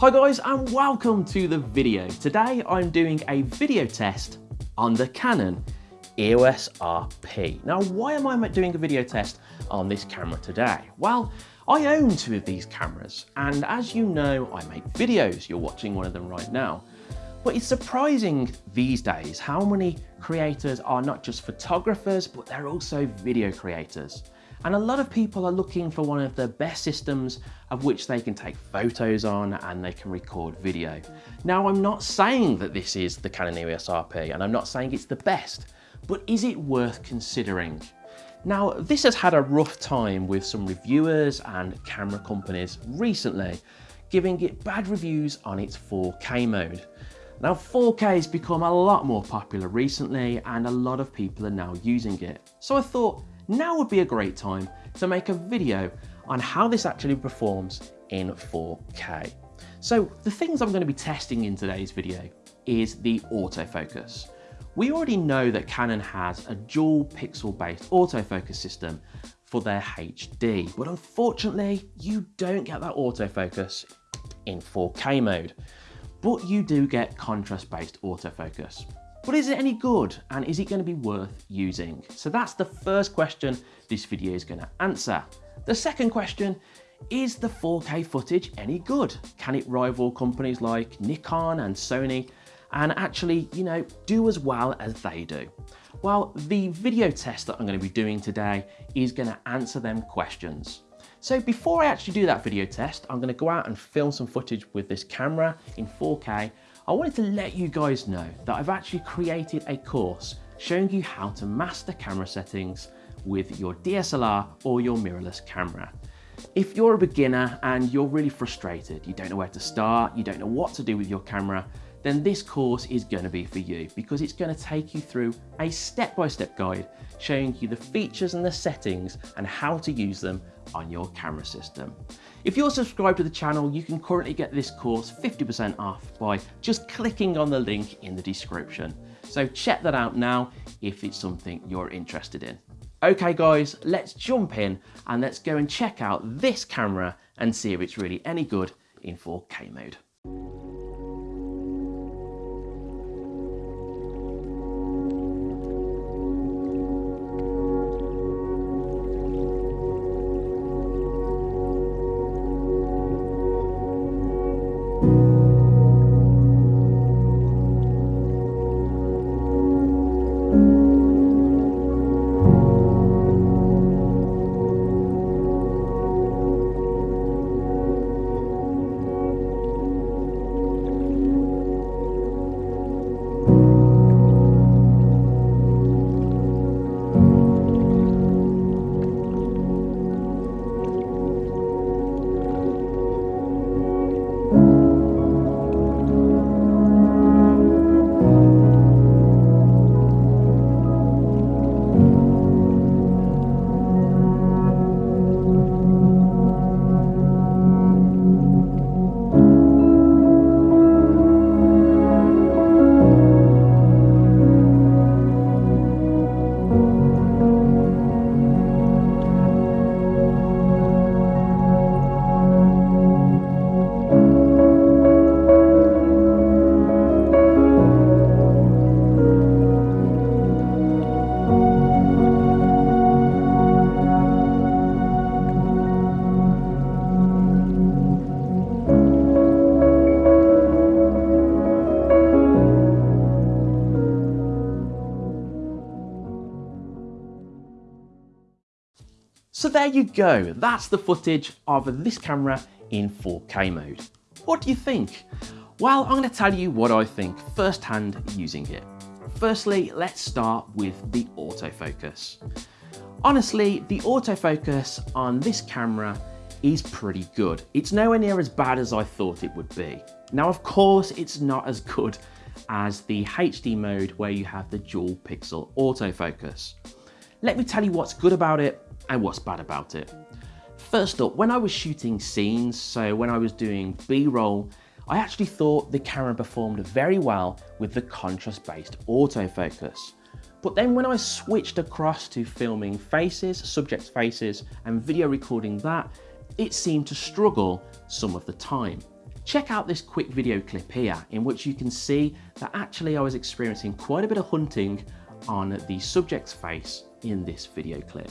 Hi guys and welcome to the video. Today I'm doing a video test on the Canon EOS RP. Now why am I doing a video test on this camera today? Well, I own two of these cameras and as you know I make videos, you're watching one of them right now. But it's surprising these days how many creators are not just photographers but they're also video creators. And a lot of people are looking for one of the best systems of which they can take photos on and they can record video. Now, I'm not saying that this is the Canon EOS RP and I'm not saying it's the best, but is it worth considering? Now, this has had a rough time with some reviewers and camera companies recently, giving it bad reviews on its 4K mode. Now 4K has become a lot more popular recently and a lot of people are now using it. So I thought now would be a great time to make a video on how this actually performs in 4K. So the things I'm going to be testing in today's video is the autofocus. We already know that Canon has a dual pixel based autofocus system for their HD, but unfortunately you don't get that autofocus in 4K mode, but you do get contrast based autofocus. But is it any good and is it going to be worth using? So that's the first question this video is going to answer. The second question, is the 4K footage any good? Can it rival companies like Nikon and Sony and actually, you know, do as well as they do? Well, the video test that I'm going to be doing today is going to answer them questions. So before I actually do that video test, I'm going to go out and film some footage with this camera in 4K I wanted to let you guys know that I've actually created a course showing you how to master camera settings with your DSLR or your mirrorless camera. If you're a beginner and you're really frustrated, you don't know where to start, you don't know what to do with your camera, then this course is going to be for you because it's going to take you through a step-by-step -step guide showing you the features and the settings and how to use them on your camera system. If you're subscribed to the channel, you can currently get this course 50% off by just clicking on the link in the description. So check that out now if it's something you're interested in. Okay guys, let's jump in and let's go and check out this camera and see if it's really any good in 4K mode. There you go, that's the footage of this camera in 4K mode. What do you think? Well, I'm going to tell you what I think firsthand using it. Firstly, let's start with the autofocus. Honestly, the autofocus on this camera is pretty good. It's nowhere near as bad as I thought it would be. Now, of course, it's not as good as the HD mode where you have the dual pixel autofocus. Let me tell you what's good about it and what's bad about it. First up, when I was shooting scenes, so when I was doing B-roll, I actually thought the camera performed very well with the contrast-based autofocus. But then when I switched across to filming faces, subject faces, and video recording that, it seemed to struggle some of the time. Check out this quick video clip here in which you can see that actually I was experiencing quite a bit of hunting on the subject's face in this video clip.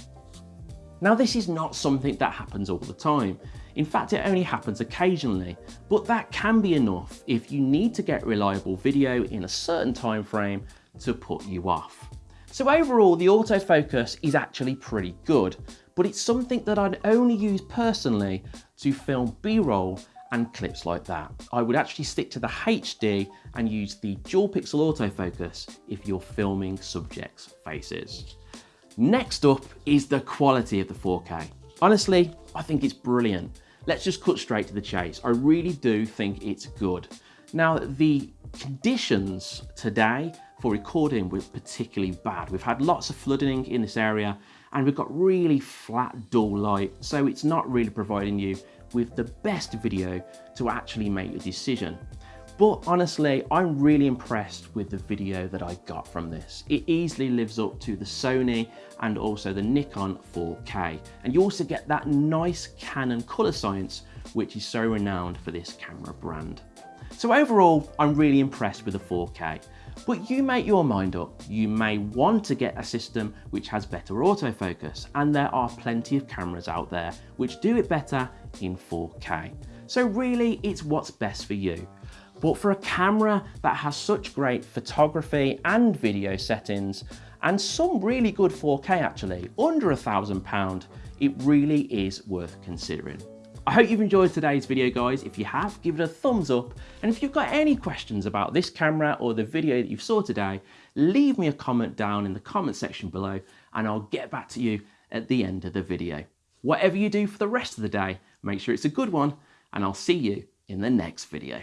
Now this is not something that happens all the time. In fact, it only happens occasionally, but that can be enough if you need to get reliable video in a certain time frame to put you off. So overall, the autofocus is actually pretty good, but it's something that I'd only use personally to film B-roll and clips like that. I would actually stick to the HD and use the dual pixel autofocus if you're filming subjects' faces. Next up is the quality of the 4K. Honestly, I think it's brilliant. Let's just cut straight to the chase. I really do think it's good. Now, the conditions today for recording were particularly bad. We've had lots of flooding in this area and we've got really flat, dull light, so it's not really providing you with the best video to actually make a decision. But honestly, I'm really impressed with the video that I got from this. It easily lives up to the Sony and also the Nikon 4K. And you also get that nice Canon color science, which is so renowned for this camera brand. So overall, I'm really impressed with the 4K. But you make your mind up. You may want to get a system which has better autofocus, and there are plenty of cameras out there which do it better in 4K. So really, it's what's best for you. But for a camera that has such great photography and video settings, and some really good 4K actually, under a thousand pound, it really is worth considering. I hope you've enjoyed today's video guys. If you have, give it a thumbs up. And if you've got any questions about this camera or the video that you saw today, leave me a comment down in the comment section below and I'll get back to you at the end of the video. Whatever you do for the rest of the day, make sure it's a good one and I'll see you in the next video.